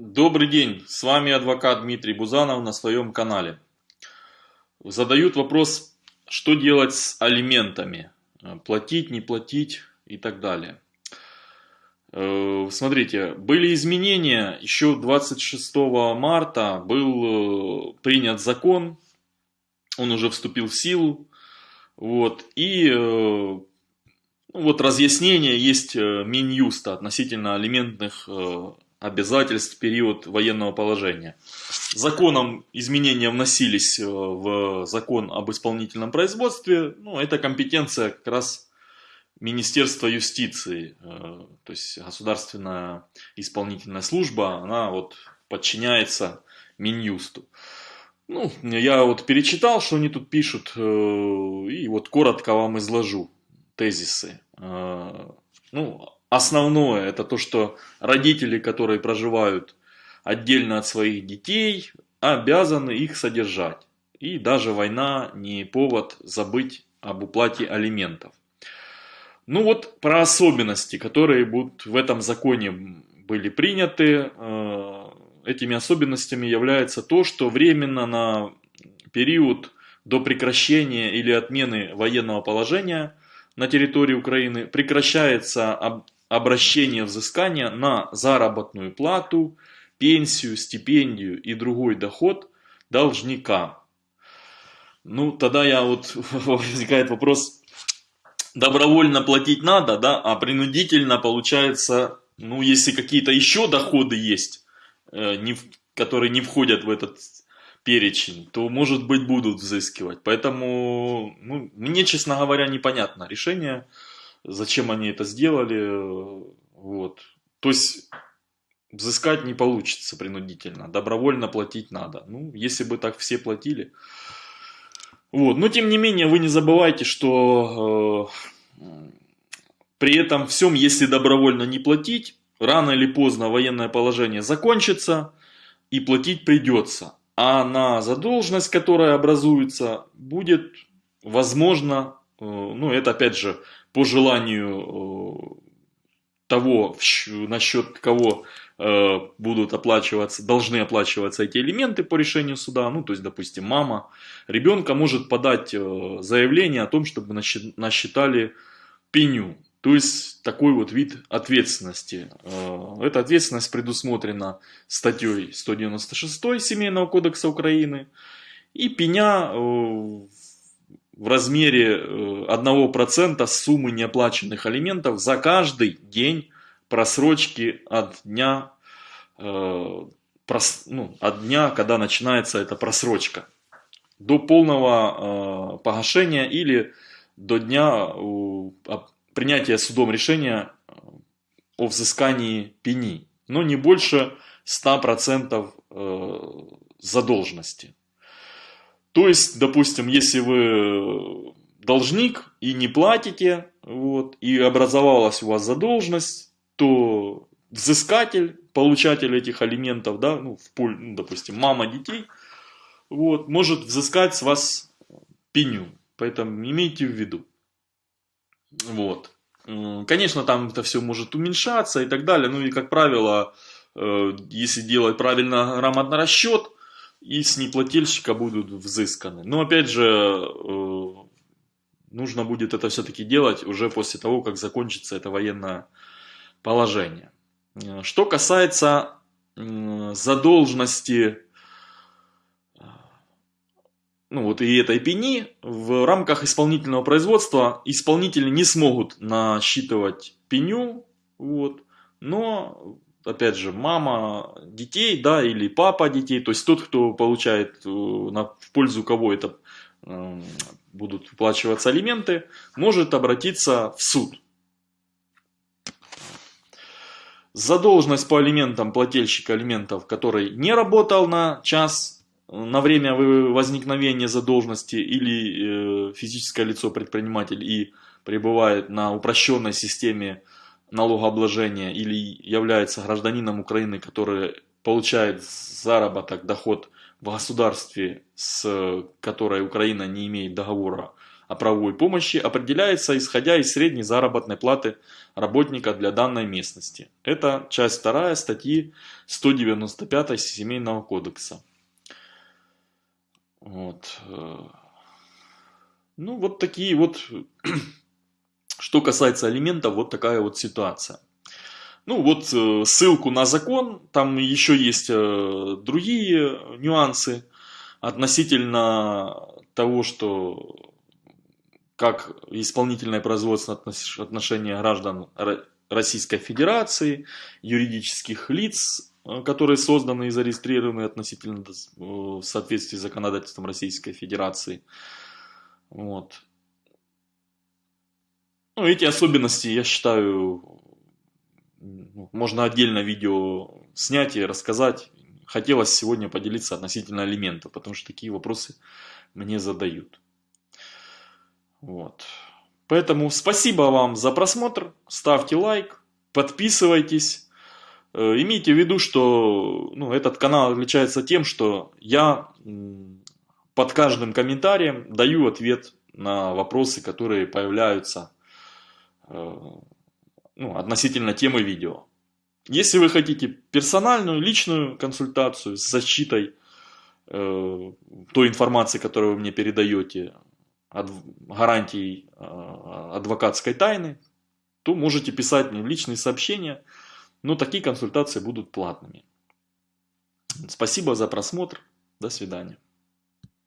Добрый день, с вами адвокат Дмитрий Бузанов на своем канале. Задают вопрос, что делать с алиментами, платить, не платить и так далее. Э, смотрите, были изменения, еще 26 марта был э, принят закон, он уже вступил в силу, вот, и э, ну, вот разъяснение. Есть Минюста относительно алиментных обязательств период военного положения. Законом изменения вносились э, в закон об исполнительном производстве. Ну, это компетенция как раз Министерства юстиции, э, то есть государственная исполнительная служба, она вот подчиняется Минюсту. Ну, я вот перечитал, что они тут пишут, э, и вот коротко вам изложу тезисы. Ну, Основное это то, что родители, которые проживают отдельно от своих детей, обязаны их содержать. И даже война не повод забыть об уплате алиментов. Ну вот про особенности, которые будут в этом законе были приняты. Э, этими особенностями является то, что временно на период до прекращения или отмены военного положения на территории Украины прекращается обращение взыскания на заработную плату, пенсию, стипендию и другой доход должника. Ну, тогда я вот возникает вопрос, добровольно платить надо, да, а принудительно получается, ну, если какие-то еще доходы есть, э, не, которые не входят в этот перечень, то, может быть, будут взыскивать. Поэтому, ну, мне, честно говоря, непонятно решение зачем они это сделали. Вот. То есть взыскать не получится принудительно, добровольно платить надо. Ну, если бы так все платили. Вот. Но тем не менее, вы не забывайте, что э, при этом всем, если добровольно не платить, рано или поздно военное положение закончится и платить придется. А на задолженность, которая образуется, будет возможно, э, ну это опять же по желанию э, того, насчет кого э, будут оплачиваться, должны оплачиваться эти элементы по решению суда, ну, то есть, допустим, мама ребенка может подать э, заявление о том, чтобы насчитали пеню, то есть, такой вот вид ответственности. Эта ответственность предусмотрена статьей 196 Семейного кодекса Украины, и пеня в размере 1% э, суммы неоплаченных алиментов за каждый день просрочки от дня, э, прос, ну, от дня, когда начинается эта просрочка, до полного э, погашения или до дня принятия судом решения о взыскании пени, но не больше 100% э, задолженности. То есть, допустим, если вы должник и не платите, вот, и образовалась у вас задолженность, то взыскатель, получатель этих алиментов, да, ну, в поль, ну, допустим, мама детей, вот, может взыскать с вас пеню. Поэтому имейте в виду. Вот. Конечно, там это все может уменьшаться и так далее. Ну и, как правило, э, если делать правильно грамотно расчет, и с неплательщика будут взысканы. Но опять же, э, нужно будет это все-таки делать уже после того, как закончится это военное положение. Что касается задолженности ну вот и этой пени, в рамках исполнительного производства исполнители не смогут насчитывать пеню, вот, но опять же, мама детей, да, или папа детей, то есть тот, кто получает, э, на, в пользу кого это э, будут выплачиваться алименты, может обратиться в суд. Задолженность по алиментам плательщика алиментов, который не работал на час, на время возникновения задолженности или э, физическое лицо предприниматель и пребывает на упрощенной системе налогообложения или является гражданином Украины, который получает заработок, доход в государстве, с которой Украина не имеет договора о правовой помощи определяется исходя из средней заработной платы работника для данной местности. Это часть 2 статьи 195 Семейного кодекса. Вот. Ну, вот такие вот, что касается алиментов, вот такая вот ситуация. Ну, вот э, ссылку на закон, там еще есть э, другие нюансы относительно того, что как исполнительное производство отношения граждан Российской Федерации, юридических лиц, э, которые созданы и зарегистрированы относительно в соответствии с законодательством Российской Федерации. Вот. Ну, эти особенности, я считаю, можно отдельно видео снять и рассказать. Хотелось сегодня поделиться относительно алиментов, потому что такие вопросы мне задают. Вот. Поэтому спасибо вам за просмотр, ставьте лайк, подписывайтесь. Э, имейте в виду, что ну, этот канал отличается тем, что я под каждым комментарием даю ответ на вопросы, которые появляются ну, относительно темы видео. Если вы хотите персональную, личную консультацию с защитой э, той информации, которую вы мне передаете, от гарантий э, адвокатской тайны, то можете писать мне личные сообщения, но такие консультации будут платными. Спасибо за просмотр, до свидания.